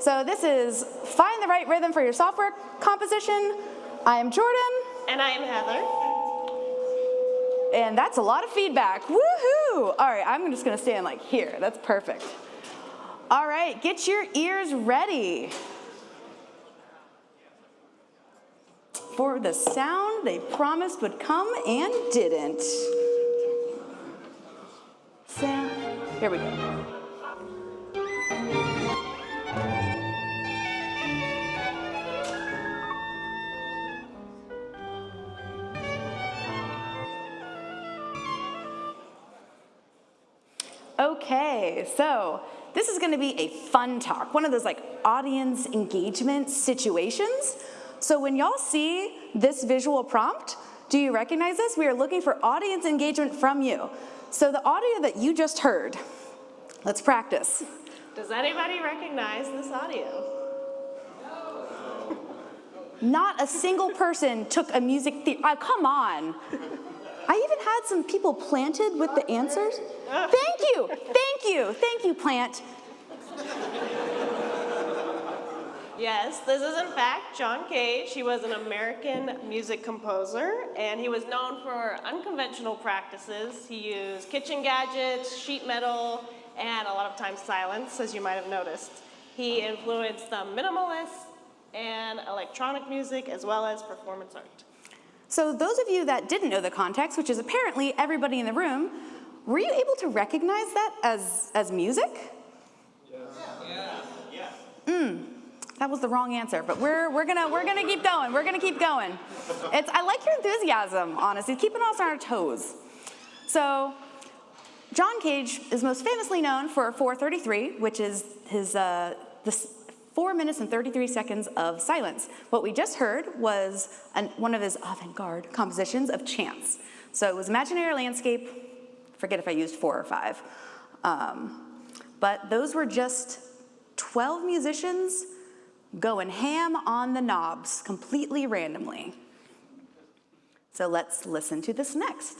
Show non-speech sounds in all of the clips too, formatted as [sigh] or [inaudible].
So this is Find the Right Rhythm for Your Software composition. I am Jordan. And I am Heather. And that's a lot of feedback. Woohoo! All right, I'm just gonna stand like here. That's perfect. All right, get your ears ready. For the sound they promised would come and didn't. Sound, here we go. Okay, so this is gonna be a fun talk, one of those like audience engagement situations. So when y'all see this visual prompt, do you recognize this? We are looking for audience engagement from you. So the audio that you just heard, let's practice. Does anybody recognize this audio? No. Not a single person took a music theory, uh, come on. I even had some people planted with the answers. Thank you, thank you, thank you, plant. Yes, this is in fact John Cage. He was an American music composer and he was known for unconventional practices. He used kitchen gadgets, sheet metal, and a lot of times silence, as you might have noticed. He influenced the minimalist and electronic music as well as performance art. So those of you that didn't know the context, which is apparently everybody in the room, were you able to recognize that as, as music? Yes. Yeah. Yeah. Mm, that was the wrong answer, but we're, we're, gonna, we're gonna keep going, we're gonna keep going. It's, I like your enthusiasm, honestly, keeping us on our toes. So, John Cage is most famously known for 433, which is his, uh, the 4 minutes and 33 seconds of silence. What we just heard was an, one of his avant-garde compositions of chance. So it was imaginary landscape, forget if I used four or five. Um, but those were just 12 musicians going ham on the knobs completely randomly. So let's listen to this next.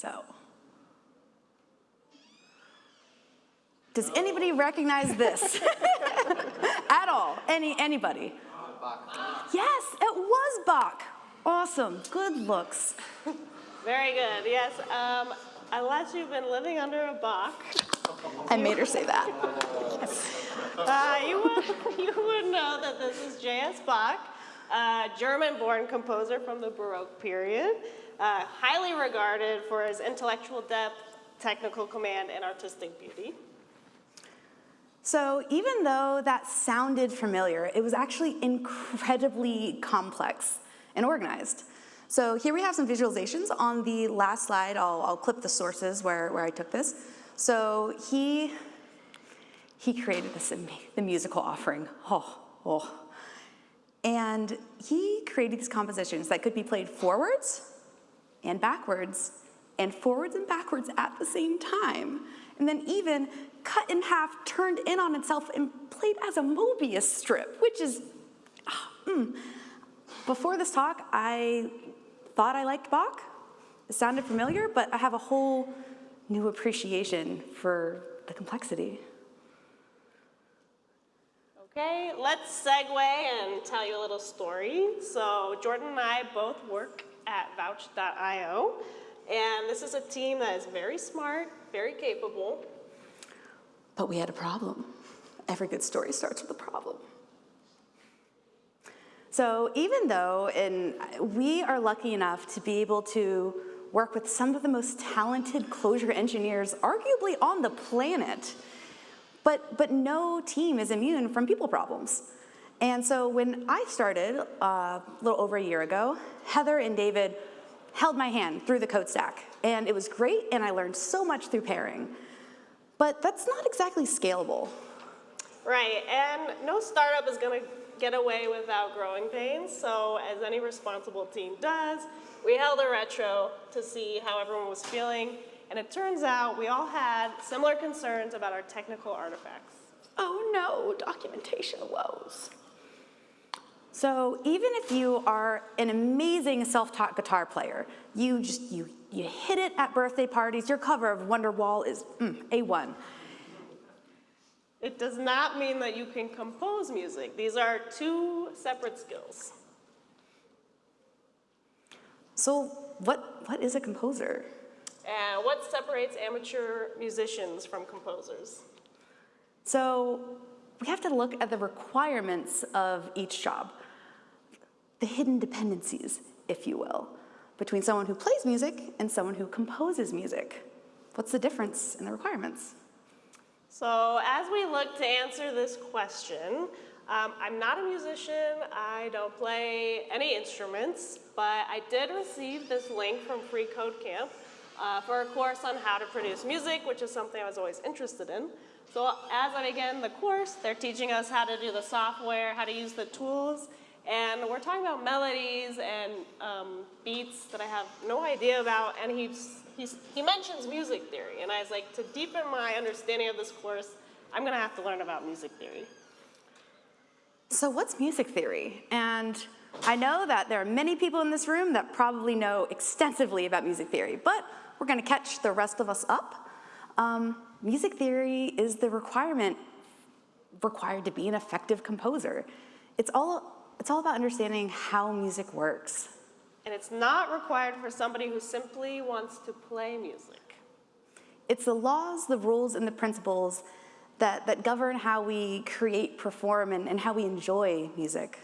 So, does anybody recognize this [laughs] at all? Any anybody? Yes, it was Bach. Awesome, good looks. Very good, yes. Um, unless you've been living under a Bach. I made her say that. Uh, you, would, [laughs] you would know that this is J.S. Bach, a German-born composer from the Baroque period uh, highly regarded for his intellectual depth, technical command, and artistic beauty. So even though that sounded familiar, it was actually incredibly complex and organized. So here we have some visualizations. On the last slide, I'll, I'll clip the sources where, where I took this. So he, he created this, the musical offering. Oh, oh. And he created these compositions that could be played forwards and backwards and forwards and backwards at the same time. And then even cut in half, turned in on itself and played as a Mobius strip, which is, oh, mm. Before this talk, I thought I liked Bach. It sounded familiar, but I have a whole new appreciation for the complexity. Okay, let's segue and tell you a little story. So Jordan and I both work at Vouch.io. And this is a team that is very smart, very capable. But we had a problem. Every good story starts with a problem. So even though in, we are lucky enough to be able to work with some of the most talented Clojure engineers arguably on the planet, but, but no team is immune from people problems. And so when I started uh, a little over a year ago, Heather and David held my hand through the code stack. And it was great, and I learned so much through pairing. But that's not exactly scalable. Right, and no startup is gonna get away without growing pains. So as any responsible team does, we held a retro to see how everyone was feeling. And it turns out we all had similar concerns about our technical artifacts. Oh no, documentation woes. So even if you are an amazing self-taught guitar player, you just, you, you hit it at birthday parties, your cover of Wonderwall is mm, A1. It does not mean that you can compose music. These are two separate skills. So what, what is a composer? And what separates amateur musicians from composers? So we have to look at the requirements of each job, the hidden dependencies, if you will, between someone who plays music and someone who composes music. What's the difference in the requirements? So as we look to answer this question, um, I'm not a musician, I don't play any instruments, but I did receive this link from Free Code Camp uh, for a course on how to produce music, which is something I was always interested in. So as I began the course, they're teaching us how to do the software, how to use the tools, and we're talking about melodies and um, beats that I have no idea about, and he's, he's, he mentions music theory, and I was like, to deepen my understanding of this course, I'm gonna have to learn about music theory. So what's music theory? And I know that there are many people in this room that probably know extensively about music theory, but we're gonna catch the rest of us up. Um, music theory is the requirement required to be an effective composer. It's all, it's all about understanding how music works. And it's not required for somebody who simply wants to play music. It's the laws, the rules, and the principles that, that govern how we create, perform, and, and how we enjoy music.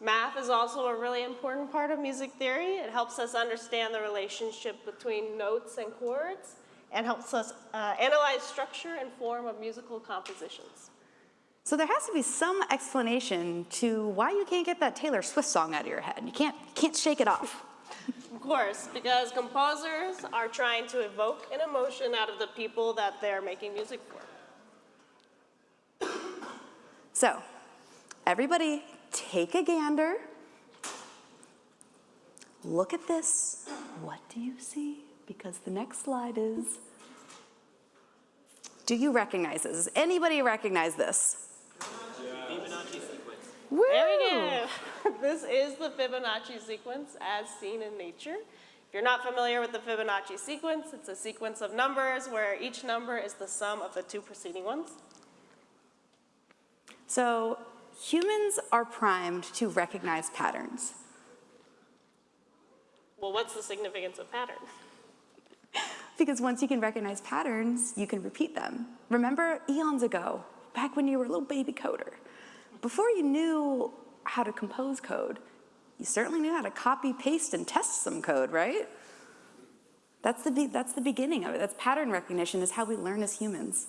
Math is also a really important part of music theory. It helps us understand the relationship between notes and chords and helps us uh, analyze structure and form of musical compositions. So there has to be some explanation to why you can't get that Taylor Swift song out of your head. You can't, can't shake it off. [laughs] Of course, because composers are trying to evoke an emotion out of the people that they're making music for. [coughs] So, everybody take a gander. Look at this. What do you see? Because the next slide is, do you recognize this? Does anybody recognize this? Woo! There we go. [laughs] this is the Fibonacci sequence as seen in nature. If you're not familiar with the Fibonacci sequence, it's a sequence of numbers where each number is the sum of the two preceding ones. So humans are primed to recognize patterns. Well, what's the significance of patterns? [laughs] Because once you can recognize patterns, you can repeat them. Remember eons ago, back when you were a little baby coder, before you knew how to compose code, you certainly knew how to copy, paste, and test some code, right? That's the, that's the beginning of it. That's pattern recognition is how we learn as humans.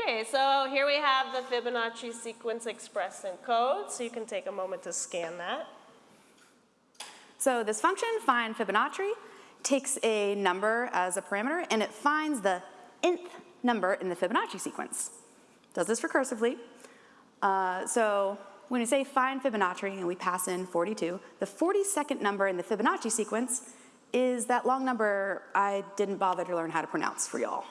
Okay, so here we have the Fibonacci sequence expressed in code, so you can take a moment to scan that. So this function, find Fibonacci, takes a number as a parameter and it finds the nth number in the Fibonacci sequence. Does this recursively. Uh, so when we say find Fibonacci and we pass in 42, the 42nd number in the Fibonacci sequence is that long number I didn't bother to learn how to pronounce for y'all.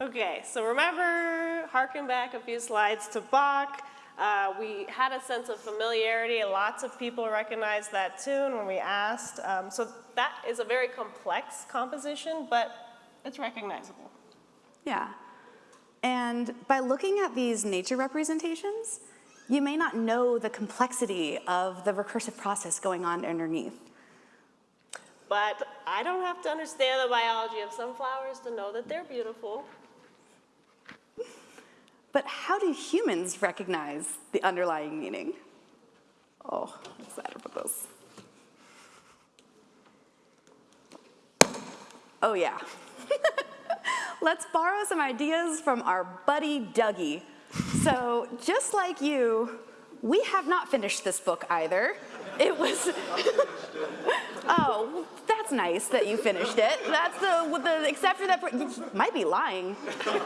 Okay, so remember, harken back a few slides to Bach. Uh, we had a sense of familiarity. Lots of people recognized that tune when we asked. Um, so that is a very complex composition, but it's recognizable. Yeah. And by looking at these nature representations, you may not know the complexity of the recursive process going on underneath. But I don't have to understand the biology of sunflowers to know that they're beautiful. But how do humans recognize the underlying meaning? Oh, I'm excited for this. Oh yeah. [laughs] Let's borrow some ideas from our buddy Dougie. So just like you, we have not finished this book either. It was, [laughs] oh, nice that you finished it. That's the, with the, except for that, you might be lying.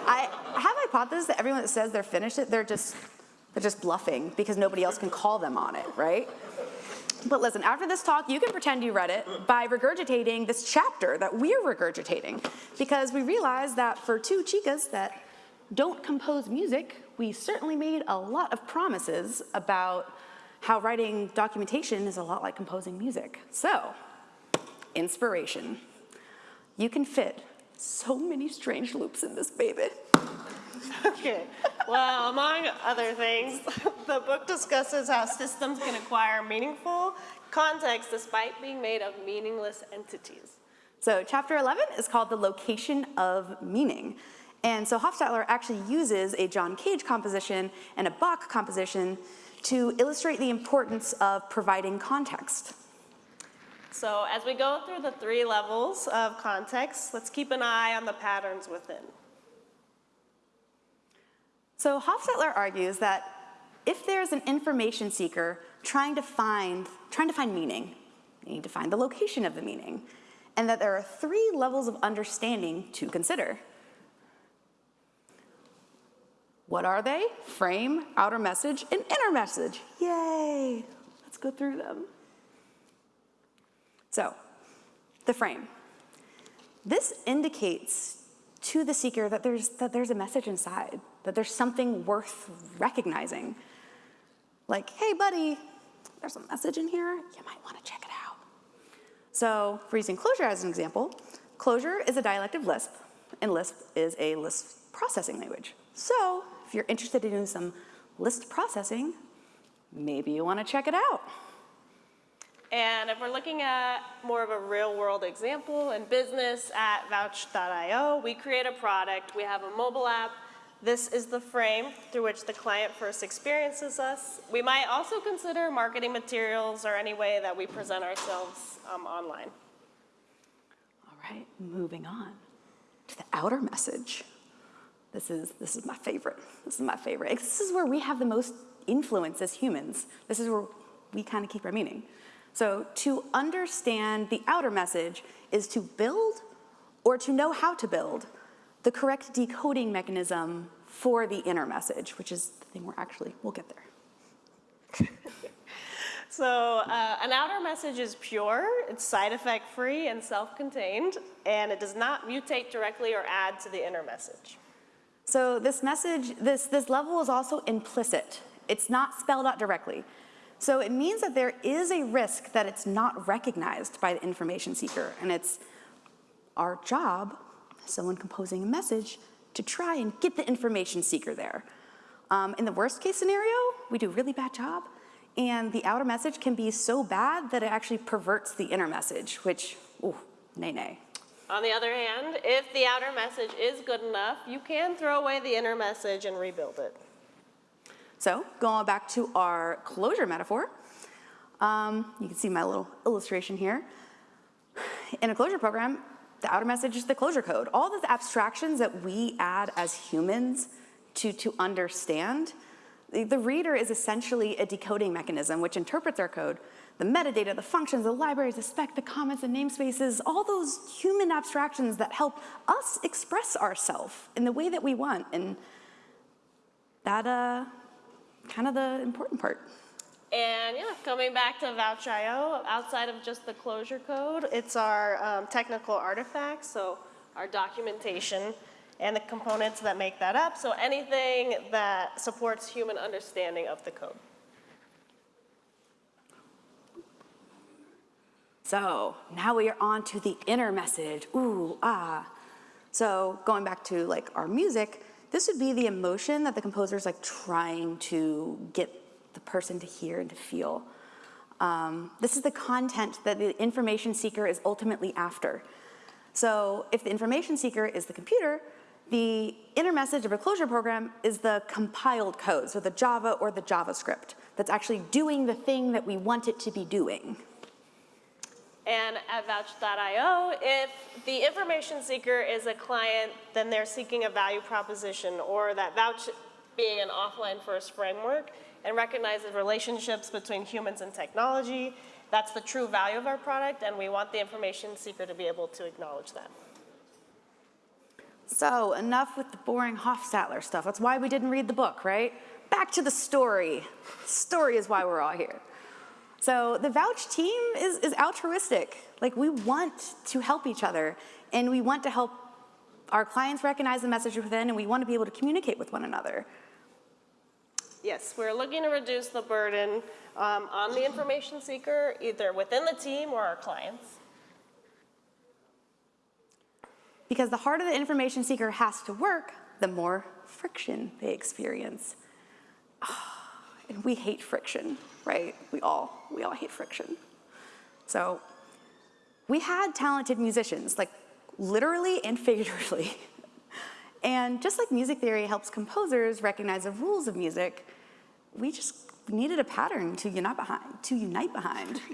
I have a hypothesis that everyone that says they're finished it, they're just, they're just bluffing because nobody else can call them on it, right? But listen, after this talk, you can pretend you read it by regurgitating this chapter that we're regurgitating because we realized that for two chicas that don't compose music, we certainly made a lot of promises about how writing documentation is a lot like composing music. So, inspiration. You can fit so many strange loops in this baby. Okay. Well, among other things, the book discusses how systems can acquire meaningful context despite being made of meaningless entities. So chapter 11 is called The Location of Meaning. And so Hofstadter actually uses a John Cage composition and a Bach composition to illustrate the importance of providing context. So as we go through the three levels of context, let's keep an eye on the patterns within. So Hofstadter argues that if there's an information seeker trying to find, trying to find meaning, they need to find the location of the meaning, and that there are three levels of understanding to consider. What are they? Frame, outer message, and inner message. Yay! Let's go through them. So, the frame. This indicates to the seeker that there's, that there's a message inside, that there's something worth recognizing. Like, hey, buddy, there's a message in here. You might want to check it out. So, for using Clojure as an example, Clojure is a dialect of Lisp, and Lisp is a list processing language. So, if you're interested in doing some list processing, maybe you want to check it out. And if we're looking at more of a real world example in business at Vouch.io, we create a product, we have a mobile app. This is the frame through which the client first experiences us. We might also consider marketing materials or any way that we present ourselves um, online. All right, moving on to the outer message. This is, this is my favorite. This is my favorite. This is where we have the most influence as humans. This is where we kind of keep our meaning. So to understand the outer message is to build or to know how to build the correct decoding mechanism for the inner message, which is the thing we're actually, we'll get there. [laughs] So uh, an outer message is pure, it's side effect free and self-contained, and it does not mutate directly or add to the inner message. So this message, this, this level is also implicit. It's not spelled out directly. So it means that there is a risk that it's not recognized by the information seeker, and it's our job, someone composing a message, to try and get the information seeker there. Um, in the worst case scenario, we do a really bad job, and the outer message can be so bad that it actually perverts the inner message, which, ooh, nay nay. On the other hand, if the outer message is good enough, you can throw away the inner message and rebuild it. So going back to our Clojure metaphor, um, you can see my little illustration here. In a Clojure program, the outer message is the Clojure code. All the abstractions that we add as humans to, to understand, the, the reader is essentially a decoding mechanism which interprets our code. The metadata, the functions, the libraries, the spec, the comments, the namespaces, all those human abstractions that help us express ourselves in the way that we want. And that, uh, kind of the important part. And yeah, coming back to Vouch.io, outside of just the Clojure code, it's our um, technical artifacts, so our documentation and the components that make that up. So anything that supports human understanding of the code. So now we are on to the inner message. Ooh, ah. So going back to like our music, this would be the emotion that the composer is like trying to get the person to hear and to feel. Um, this is the content that the information seeker is ultimately after. So if the information seeker is the computer, the inner message of a Clojure program is the compiled code, so the Java or the JavaScript that's actually doing the thing that we want it to be doing. And at Vouch.io, if the information seeker is a client, then they're seeking a value proposition, or that Vouch being an offline first framework and recognizes relationships between humans and technology. That's the true value of our product, and we want the information seeker to be able to acknowledge that. So enough with the boring Hofstadter stuff. That's why we didn't read the book, right? Back to the story. Story is why we're all here. So the Vouch team is, is altruistic. Like we want to help each other and we want to help our clients recognize the message within and we want to be able to communicate with one another. Yes, we're looking to reduce the burden um, on the information seeker, either within the team or our clients. Because the harder the information seeker has to work, the more friction they experience. And we hate friction, right? We all, we all hate friction. So we had talented musicians, like literally and figuratively. [laughs] And just like music theory helps composers recognize the rules of music, we just needed a pattern to unite behind. To unite behind. [laughs]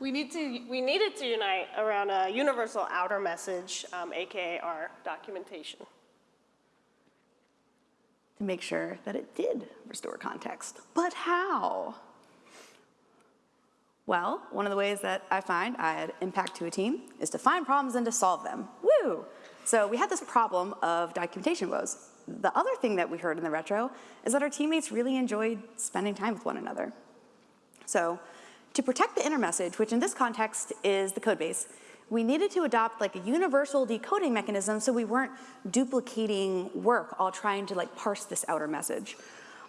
We need to, we needed to unite around a universal outer message, um, AKA our documentation. To make sure that it did restore context. But how? Well, one of the ways that I find I add impact to a team is to find problems and to solve them. Woo! So we had this problem of documentation woes. The other thing that we heard in the retro is that our teammates really enjoyed spending time with one another. So to protect the inner message, which in this context is the code base, we needed to adopt like a universal decoding mechanism so we weren't duplicating work all trying to like parse this outer message.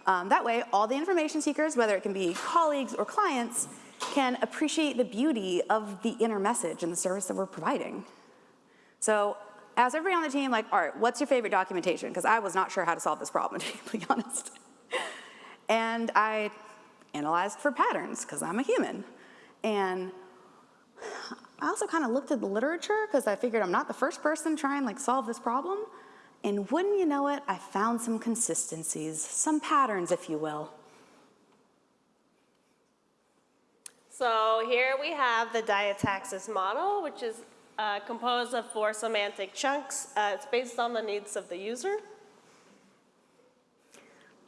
Um, that way, all the information seekers, whether it can be colleagues or clients, can appreciate the beauty of the inner message and the service that we're providing. So as everybody on the team, like, all right, what's your favorite documentation? Because I was not sure how to solve this problem, [laughs] to be honest. And I analyzed for patterns, because I'm a human. And I also kind of looked at the literature because I figured I'm not the first person trying to like solve this problem. And wouldn't you know it, I found some consistencies, some patterns, if you will. So here we have the diataxis model, which is uh, composed of four semantic chunks. Uh, it's based on the needs of the user.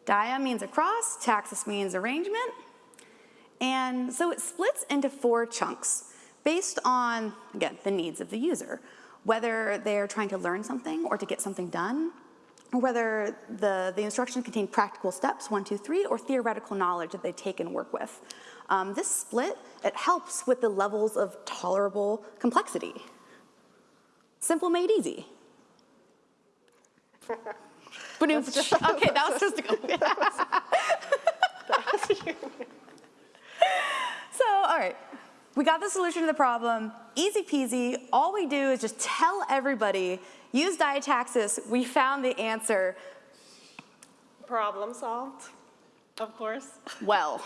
Dia means across, taxis means arrangement. And so it splits into four chunks based on, again, the needs of the user. Whether they're trying to learn something or to get something done, or whether the, the instructions contain practical steps, one, two, three, or theoretical knowledge that they take and work with. Um, this split, it helps with the levels of tolerable complexity. Simple made easy. Ba-doom. [laughs] okay, that was supposed to go. so, all right, we got the solution to the problem, easy peasy. All we do is just tell everybody, use diataxis, we found the answer. Problem solved, of course. [laughs] Well,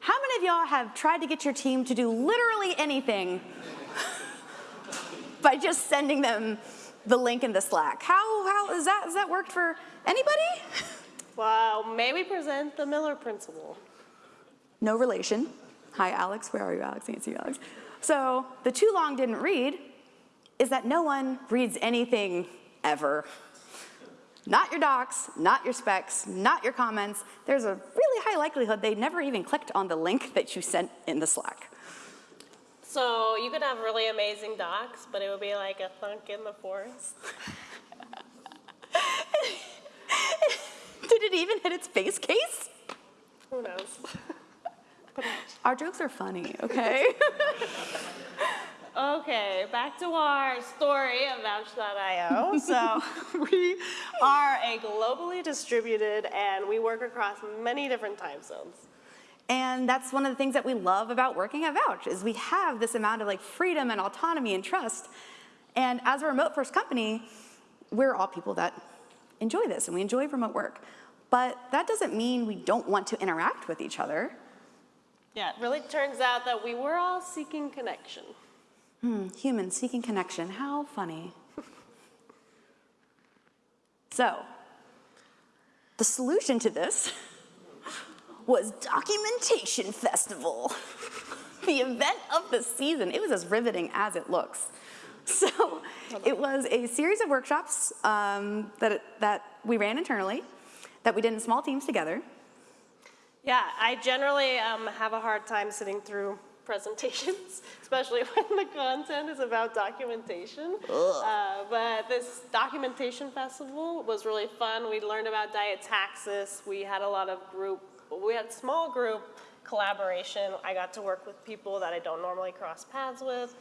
how many of y'all have tried to get your team to do literally anything [laughs] by just sending them the link in the Slack? How, how, is that, has that worked for anybody? Well, may we present the Miller principle? No relation. Hi, Alex. Where are you, Alex? I can't see you, Alex. So the too long didn't read is that no one reads anything ever. Not your docs, not your specs, not your comments. There's a really high likelihood they never even clicked on the link that you sent in the Slack. So you could have really amazing docs, but it would be like a thunk in the forest. [laughs] Did it even hit its base case? Who knows? Our jokes are funny, okay? [laughs] Okay, back to our story of Vouch.io. So [laughs] we are a globally distributed and we work across many different time zones. and that's one of the things that we love about working at Vouch is we have this amount of like freedom and autonomy and trust. And as a remote first company, we're all people that enjoy this and we enjoy remote work. But that doesn't mean we don't want to interact with each other. Yeah, it really turns out that we were all seeking connection. Hmm, humans seeking connection, how funny. [laughs] so, the solution to this [laughs] was Documentation Festival, [laughs] the event of the season. It was as riveting as it looks. So, it was a series of workshops um, that, that we ran internally, that we did in small teams together. Yeah, I generally um, have a hard time sitting through [laughs] presentations, especially [laughs] when the content is about documentation. Uh, but this documentation festival was really fun. We learned about diataxis. We had a lot of group, we had small group collaboration. I got to work with people that I don't normally cross paths with.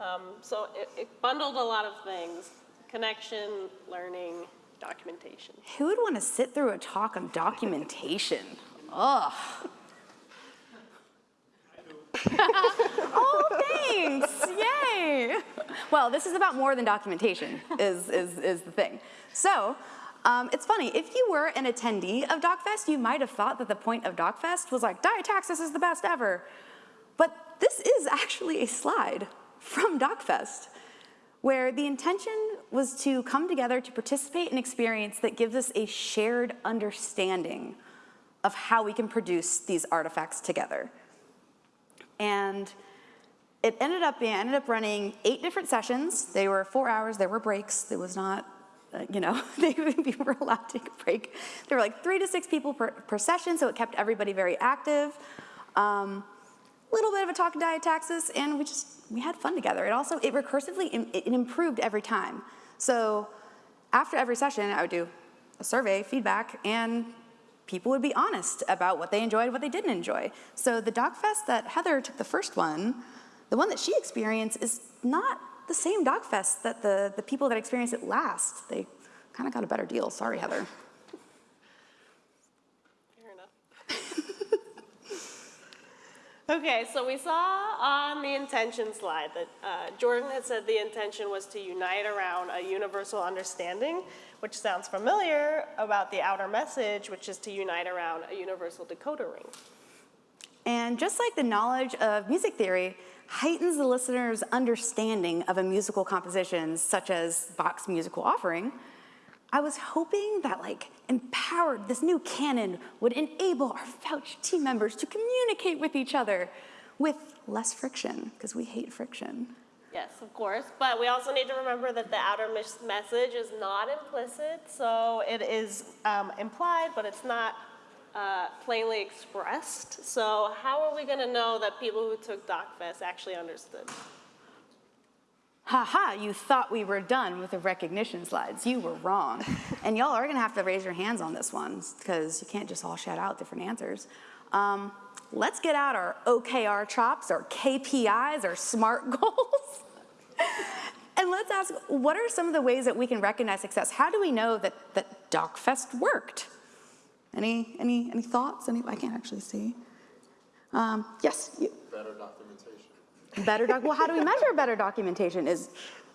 Um, so it, it bundled a lot of things, connection, learning, documentation. Who would want to sit through a talk on documentation? Ugh. [laughs] oh, thanks. Yay. Well, this is about more than documentation, is, is, is the thing. So, um, it's funny, if you were an attendee of DocFest, you might have thought that the point of DocFest was like, Diataxis is the best ever. But this is actually a slide from DocFest where the intention was to come together to participate in an experience that gives us a shared understanding of how we can produce these artifacts together. And it ended up being, I ended up running eight different sessions. They were four hours, there were breaks. It was not, uh, you know, [laughs] they we were allowed to take a break. There were like three to six people per, per session, so it kept everybody very active. Um, little bit of a talk of diataxis, and we just, we had fun together. It also, it recursively, it improved every time. So after every session, I would do a survey, feedback, and people would be honest about what they enjoyed, what they didn't enjoy. So the DocFest that Heather took the first one, the one that she experienced is not the same DocFest that the, the people that experienced it last. They kind of got a better deal. Sorry, Heather. Fair enough. [laughs] okay, so we saw on the intention slide that uh, Jordan had said the intention was to unite around a universal understanding, which sounds familiar about the outer message, which is to unite around a universal decoder ring. And just like the knowledge of music theory heightens the listener's understanding of a musical composition, such as Bach's musical offering, I was hoping that like empowered, this new canon would enable our Vouch team members to communicate with each other with less friction, because we hate friction. Yes, of course, but we also need to remember that the outer message is not implicit, so it is um, implied, but it's not uh, plainly expressed. So how are we going to know that people who took DocFest actually understood? Ha ha, you thought we were done with the recognition slides. You were wrong. [laughs] and y'all are gonna have to raise your hands on this one because you can't just all shout out different answers. Um, let's get out our OKR chops, our KPIs, our SMART [laughs] goals. and let's ask, what are some of the ways that we can recognize success? How do we know that, that DocFest worked? Any, any, any thoughts? Any, I can't actually see. Um, yes, you. Better documentation. Better doc, well, how do we measure better documentation? Is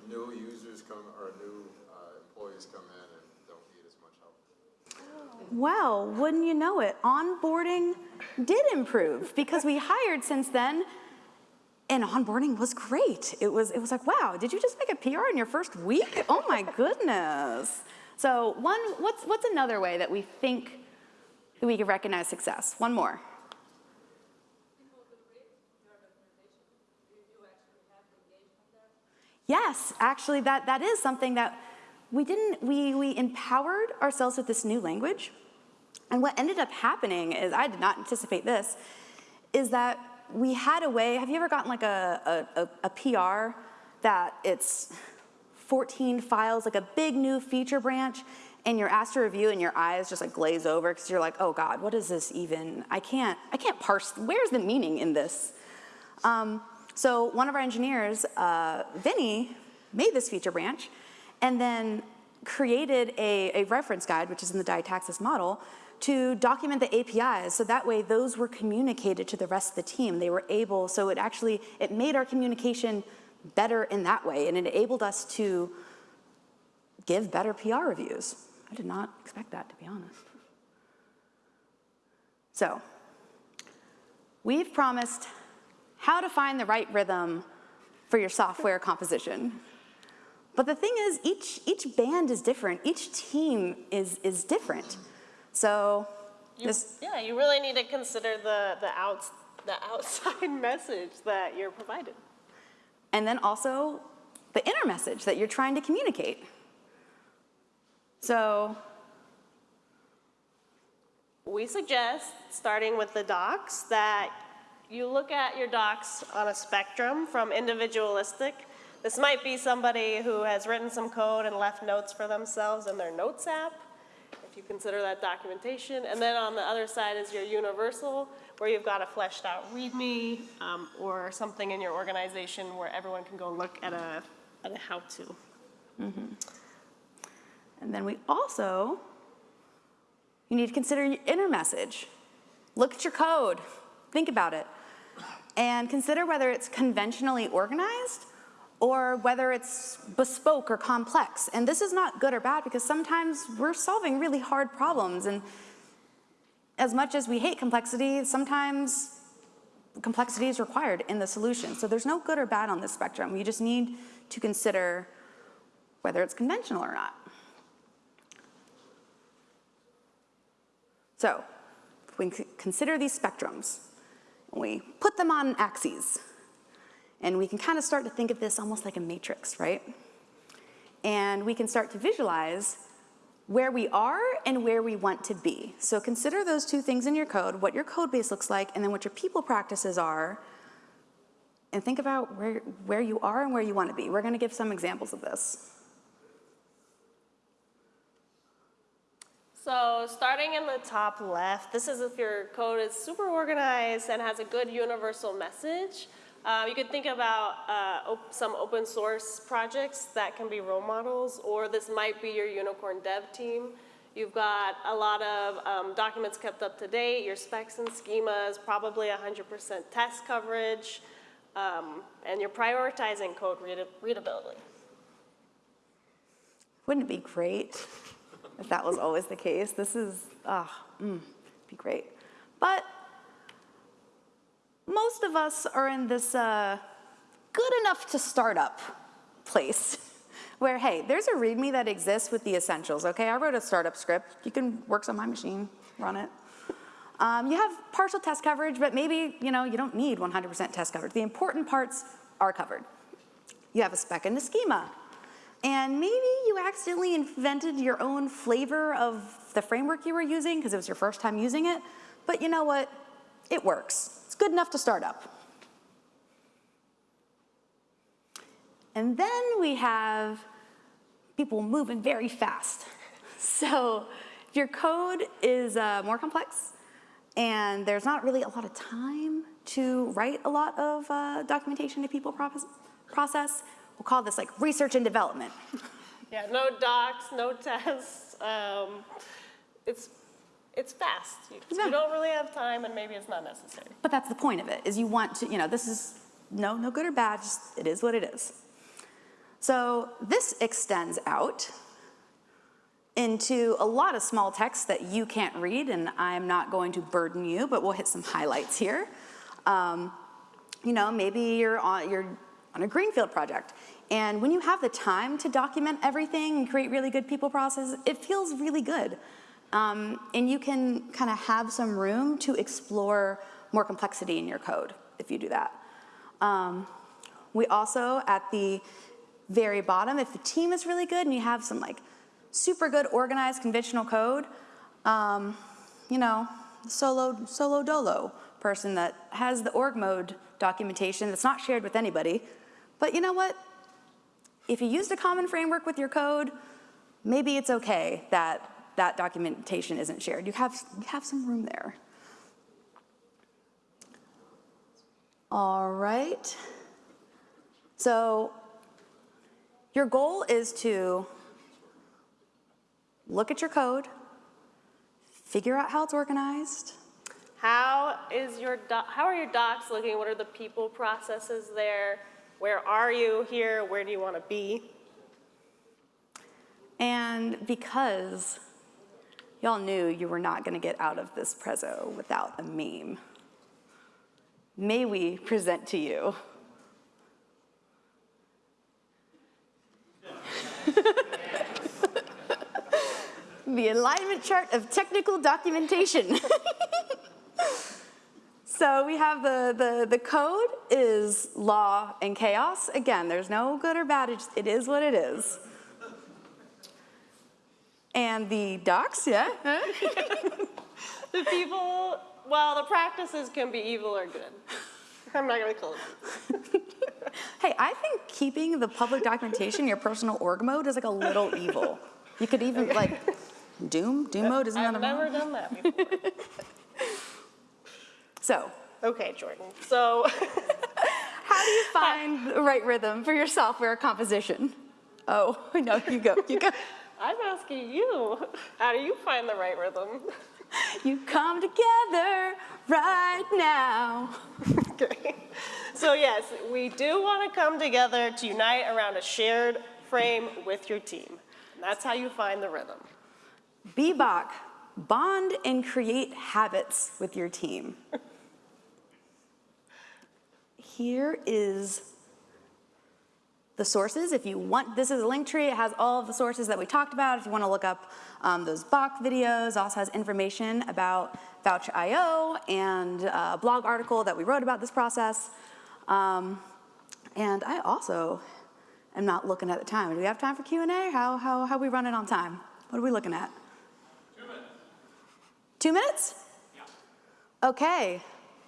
New users come, or new uh, employees come in and don't need as much help. Well, wouldn't you know it, onboarding did improve because we hired since then and onboarding was great. It was, it was like, wow, did you just make a PR in your first week? Oh my goodness. So one, what's, what's another way that we think that we can recognize success? One more. Yes, actually that, that is something that we didn't, we, we empowered ourselves with this new language. And what ended up happening is, I did not anticipate this, is that we had a way, have you ever gotten like a, a, a PR that it's 14 files, like a big new feature branch, and you're asked to review and your eyes just like glaze over because you're like, oh God, what is this even? I can't, I can't parse, where's the meaning in this? Um, so one of our engineers, uh, Vinny, made this feature branch and then created a, a reference guide, which is in the diataxis model, to document the APIs. So that way those were communicated to the rest of the team. They were able, so it actually, it made our communication better in that way and it enabled us to give better PR reviews. I did not expect that, to be honest. So, we've promised how to find the right rhythm for your software composition. But the thing is, each, each band is different. Each team is, is different. So, You, this, yeah, you really need to consider the, the, outs, the outside [laughs] message that you're provided. and then also the inner message that you're trying to communicate. So, we suggest, starting with the docs, that you look at your docs on a spectrum from individualistic. This might be somebody who has written some code and left notes for themselves in their Notes app, you consider that documentation. And then on the other side is your universal, where you've got a fleshed out README um, or something in your organization where everyone can go look at a, at a how-to. And then we also, you need to consider your inner message. Look at your code, think about it, and consider whether it's conventionally organized or whether it's bespoke or complex. And this is not good or bad because sometimes we're solving really hard problems and as much as we hate complexity, sometimes complexity is required in the solution. So there's no good or bad on this spectrum. You just need to consider whether it's conventional or not. So, if we consider these spectrums, we put them on axes, and we can kind of start to think of this almost like a matrix, right? And we can start to visualize where we are and where we want to be. So consider those two things in your code, what your code base looks like, and then what your people practices are, and think about where, where you are and where you want to be. We're going to give some examples of this. So starting in the top left, this is if your code is super organized and has a good universal message. Uh, you could think about uh, op- some open source projects that can be role models, or this might be your unicorn dev team. You've got a lot of um, documents kept up to date, your specs and schemas, probably 100% test coverage, um, and you're prioritizing code reada- readability. Wouldn't it be great if that was always the case? This is, ah, mm, be great. But most of us are in this uh, good enough to start up place [laughs] where, hey, there's a README that exists with the essentials, okay? I wrote a startup script. You can, works on my machine, run it. Um, you have partial test coverage, but maybe, you know, you don't need 100% test coverage. The important parts are covered. You have a spec and a schema. And maybe you accidentally invented your own flavor of the framework you were using because it was your first time using it. But you know what? It works. Good enough to start up. And then we have people moving very fast. [laughs] So if your code is uh, more complex and there's not really a lot of time to write a lot of uh, documentation to people process, process, we'll call this like research and development. [laughs] Yeah, no docs, no tests. Um, it's, it's fast. You, Yeah. you don't really have time and maybe it's not necessary. But that's the point of it, is you want to, you know, this is no, no good or bad, just it is what it is. So this extends out into a lot of small text that you can't read, and I'm not going to burden you, but we'll hit some highlights here. Um, you know, maybe you're on, you're on a greenfield project, and when you have the time to document everything and create really good people processes, it feels really good. Um, and you can kind of have some room to explore more complexity in your code if you do that. Um, we also, at the very bottom, if the team is really good and you have some like super good organized conventional code, um, you know, solo, solo dolo person that has the org mode documentation that's not shared with anybody. But you know what? If you used a common framework with your code, maybe it's okay that that documentation isn't shared. You have, you have some room there. All right. So your goal is to look at your code, figure out how it's organized, How is your how are your docs looking? What are the people processes there? Where are you here? Where do you want to be? and because y'all knew you were not going to get out of this prezzo without a meme, may we present to you [laughs] the alignment chart of technical documentation. [laughs] so we have the, the, the code is law and chaos. Again, there's no good or bad, it is what it is. And the docs, yeah? [laughs] The people, well, the practices can be evil or good. I'm not gonna call it. [laughs] Hey, I think keeping the public documentation, your personal org mode, is like a little evil. You could even like Doom, Doom mode, isn't that I've a never done that before. [laughs] So, Okay, Jordan. So, how do you find the right rhythm for your software composition? Oh, no, you go, you go. I'm asking you, [laughs] how do you find the right rhythm? [laughs] You come together right now. [laughs] Okay. So yes, we do want to come together to unite around a shared frame with your team. That's how you find the rhythm. Bebop, bond and create habits with your team. Here is the sources. If you want, this is a link tree. It has all of the sources that we talked about. If you want to look up um, those Bach videos, also has information about Voucher.io and a blog article that we wrote about this process. Um, and I also am not looking at the time. Do we have time for Q&A? How, how, how are we running on time? What are we looking at? Two minutes? Two Yeah. Okay.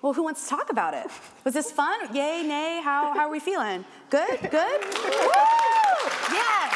Well, who wants to talk about it? Was this fun? Yay, nay? How, how are we feeling? Good? Good? [laughs] Woo! Yes!